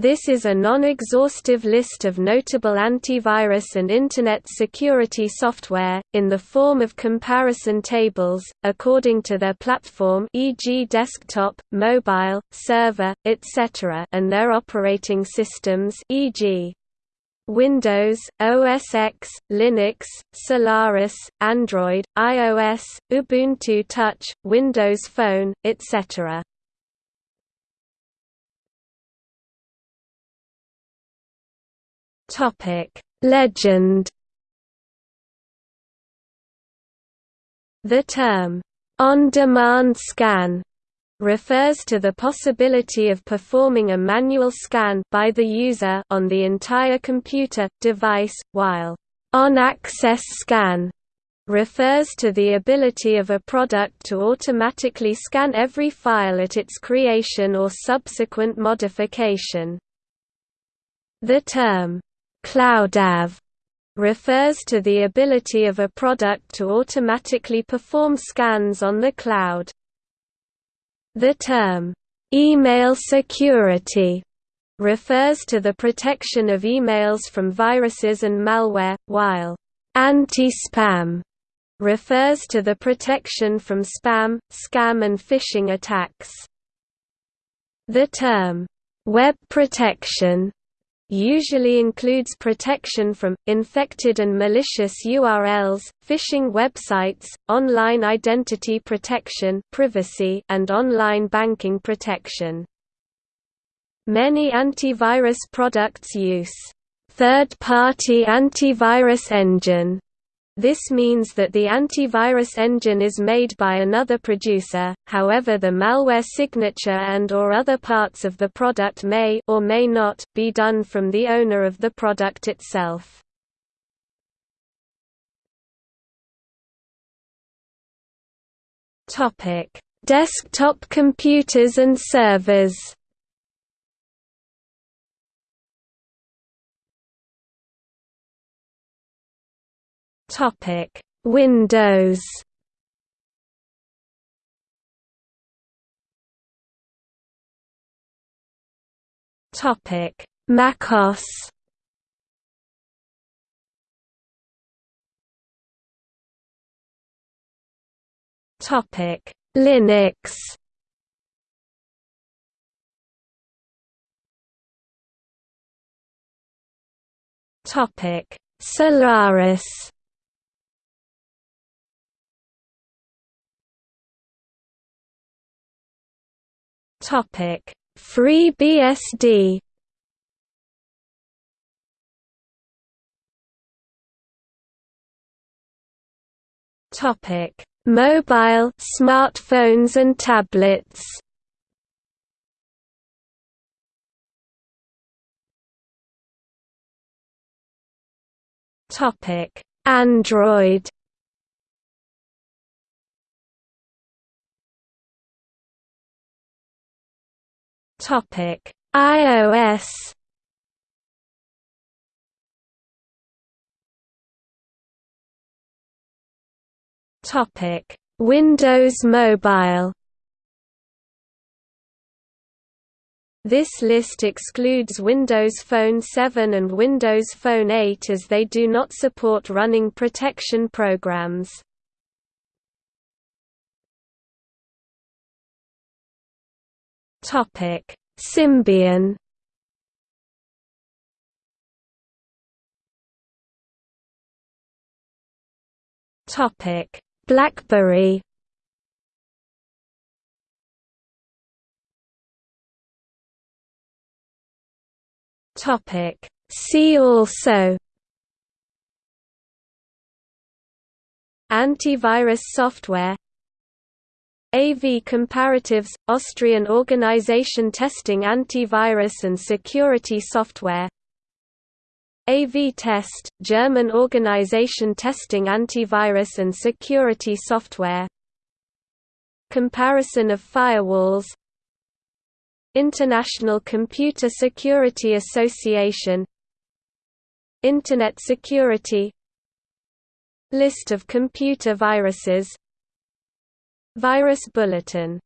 This is a non-exhaustive list of notable antivirus and Internet security software, in the form of comparison tables, according to their platform e.g. desktop, mobile, server, etc. and their operating systems e.g. Windows, OS X, Linux, Solaris, Android, iOS, Ubuntu Touch, Windows Phone, etc. Topic: Legend. The term on-demand scan refers to the possibility of performing a manual scan by the user on the entire computer device, while on-access scan refers to the ability of a product to automatically scan every file at its creation or subsequent modification. The term CloudAV refers to the ability of a product to automatically perform scans on the cloud. The term, email security, refers to the protection of emails from viruses and malware, while anti-spam refers to the protection from spam, scam and phishing attacks. The term, web protection usually includes protection from, infected and malicious URLs, phishing websites, online identity protection privacy, and online banking protection. Many antivirus products use third-party antivirus engine this means that the antivirus engine is made by another producer, however the malware signature and or other parts of the product may or may not be done from the owner of the product itself. Desktop computers and servers. Topic: Windows. Topic: MacOS. Topic: Linux. Topic: Solaris. Topic: FreeBSD. Topic: Mobile, smartphones and tablets. Topic: Android. Topic: iOS. Topic: Windows Mobile. This list excludes Windows Phone 7 and Windows Phone 8 as they do not support running protection programs. Topic: Symbian. Topic: BlackBerry. Topic: See also. Antivirus software AV Comparatives – Austrian organization testing antivirus and security software. AV Test – German organization testing antivirus and security software. Comparison of firewalls. International Computer Security Association. Internet security. List of computer viruses Virus Bulletin